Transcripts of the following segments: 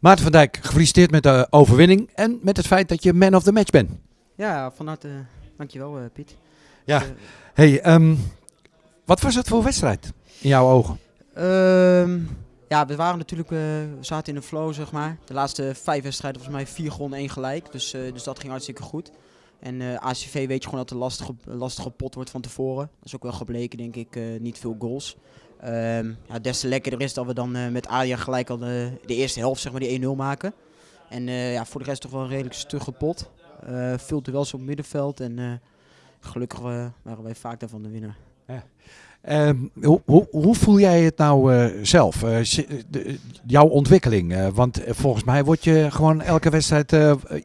Maarten van Dijk, gefeliciteerd met de overwinning en met het feit dat je man of the match bent. Ja, van harte. dankjewel uh, Piet. Ja. Dus, uh, hey, um, wat was het voor wedstrijd in jouw ogen? Um, ja, we waren natuurlijk, uh, we zaten in de flow zeg maar. De laatste vijf wedstrijden volgens mij vier gewonnen, één gelijk. Dus, dus dat ging hartstikke goed. En ACV weet je gewoon dat het een lastige, lastige pot wordt van tevoren. Dat is ook wel gebleken denk ik, niet veel goals. Um, ja, des te lekkerder is dat we dan uh, met Adia gelijk al de, de, eerste helft zeg maar, die 1-0 maken. En uh, ja, voor de rest toch wel een redelijk stugge pot. Uh, veel duels op middenveld en gelukkig waren wij vaak daarvan de winnaar. Ja. Um, hoe, hoe, hoe, voel jij het nou zelf? De, jouw ontwikkeling? want volgens mij word je gewoon elke wedstrijd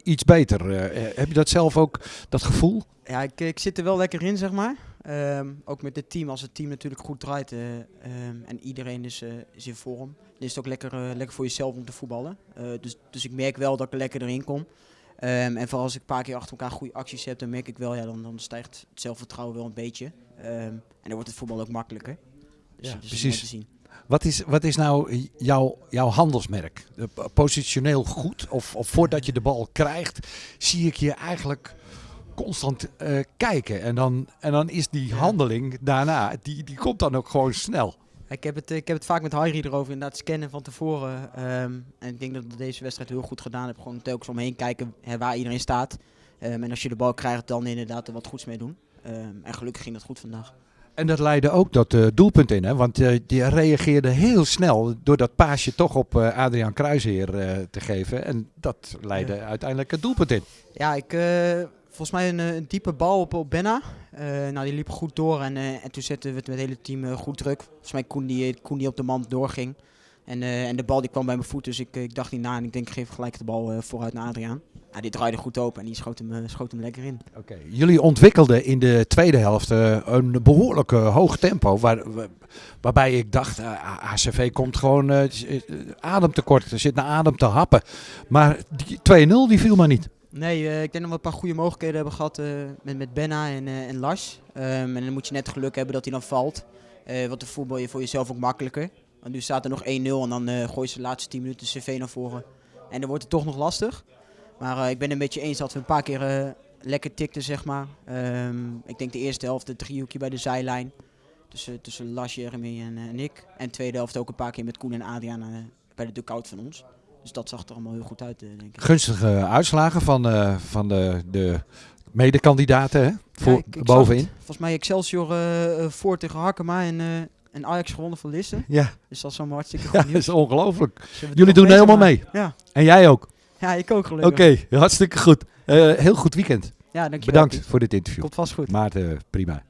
iets beter. heb je dat zelf ook, dat gevoel? Ja, ik, ik zit er wel lekker in, zeg maar. Um, ook met het team, als het team natuurlijk goed draait uh, um, en iedereen is, uh, is in vorm, dan is het ook lekker, uh, lekker voor jezelf om te voetballen. dus, dus ik merk wel dat ik er lekker erin kom. Um, en vooral als ik een paar keer achter elkaar goede acties heb, dan merk ik wel, ja, dan, dan stijgt het zelfvertrouwen wel een beetje. en dan wordt het voetbal ook makkelijker. Dus, ja, dus precies. Te zien. Wat is, wat is nou jouw, jouw handelsmerk? Positioneel goed? Of, of voordat je de bal krijgt, zie ik je eigenlijk constant uh, kijken. En dan, en dan is die handeling daarna, die, die komt dan ook gewoon snel. Ik heb het, ik heb het vaak met Harry erover, inderdaad scannen van tevoren. Um, en ik denk dat ik deze wedstrijd heel goed gedaan heb. Gewoon telkens omheen kijken hè, waar iedereen staat. Um, en als je de bal krijgt, dan inderdaad er wat goeds mee doen. Um, en gelukkig ging dat goed vandaag. En dat leidde ook dat uh, doelpunt in, hè? want uh, die reageerde heel snel door dat paasje toch op uh, Adriaan Kruisheer te geven. En dat leidde ja. uiteindelijk het doelpunt in. Ja, ik, volgens mij een, een, diepe bal op, op Benna. Uh, nou, die liep goed door en, uh, en toen zetten we het met het hele team goed druk. Volgens mij Koen die, Koen die op de man doorging. En, en de bal die kwam bij mijn voet, dus ik, ik dacht niet na en ik denk ik geef gelijk de bal vooruit naar Adriaan. Ja, die draaide goed open en die schoot hem, schoot hem lekker in. Oké, jullie ontwikkelden in de tweede helft een behoorlijk hoog tempo. Waar, waarbij ik dacht, ACV komt gewoon ademtekort. Er zit naar adem te happen. Maar die 2-0 die viel maar niet. Nee, uh, ik denk dat we een paar goede mogelijkheden hebben gehad uh, met, met Benna en, uh, en Lars. Um, en dan moet je net geluk hebben dat hij dan valt. want de voetbal je voor jezelf ook makkelijker. Want nu staat er nog 1-0 en dan gooi je de laatste 10 minuten CV naar voren. En dan wordt het toch nog lastig. Maar ik ben een beetje eens dat we een paar keer lekker tikten, zeg maar. Um, ik denk de eerste helft, de driehoekje bij de zijlijn. Tussen, tussen Lars, Jeremy en, en ik. En de tweede helft ook een paar keer met Koen en Adriaan bij de dugout van ons. Dus dat zag er allemaal heel goed uit, denk ik. Gunstige uitslagen van, uh, van de, de medekandidaten hè? Voor, ja, ik, ik bovenin. Volgens mij Excelsior uh, voor tegen Harkema en, uh, en Ajax gewonnen van Lisse. Ja. Dus dat is allemaal hartstikke goed ja, nieuws. dat is ongelooflijk. Jullie doen helemaal mee. Ja. En jij ook? Ja, ik ook gelukkig. Oké, okay, hartstikke goed. heel goed weekend. Ja, dankjewel. Bedankt voor dit interview. Komt vast goed. Maarten, prima.